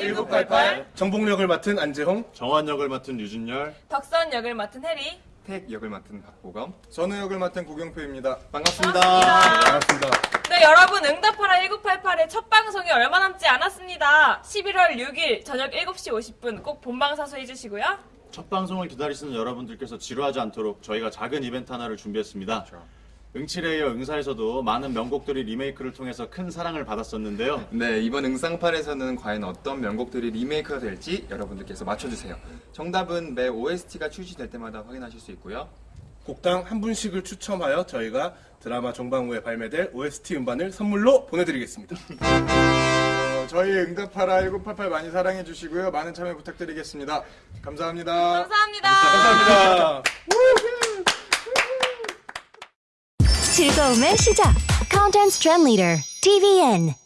응답하라 1988 정복력을 맡은 안재홍 정환 역을 맡은 유진열. 덕선 역을 맡은 해리 택 역을 맡은 박보검 전우 역을 맡은 구경표입니다. 반갑습니다. 반갑습니다. 네 여러분 응답하라 1988의 첫 방송이 얼마 남지 않았습니다 11월 6일 저녁 7시 50분 꼭 본방 사수해 주시고요 첫 방송을 기다리시는 여러분들께서 지루하지 않도록 저희가 작은 이벤트 하나를 준비했습니다. 응칠에 이어 응사에서도 많은 명곡들이 리메이크를 통해서 큰 사랑을 받았었는데요. 네 이번 응상팔에서는 과연 어떤 명곡들이 리메이크가 될지 여러분들께서 맞춰주세요 정답은 매 OST가 출시될 때마다 확인하실 수 있고요 곡당 한 분씩을 추첨하여 저희가 드라마 종방 후에 발매될 OST 음반을 선물로 보내드리겠습니다. 어, 저희 응답하라 1988 많이 사랑해 주시고요. 많은 참여 부탁드리겠습니다. 감사합니다. 감사합니다 감사합니다. 즐거움의 시작. Content Trend Leader, TVN.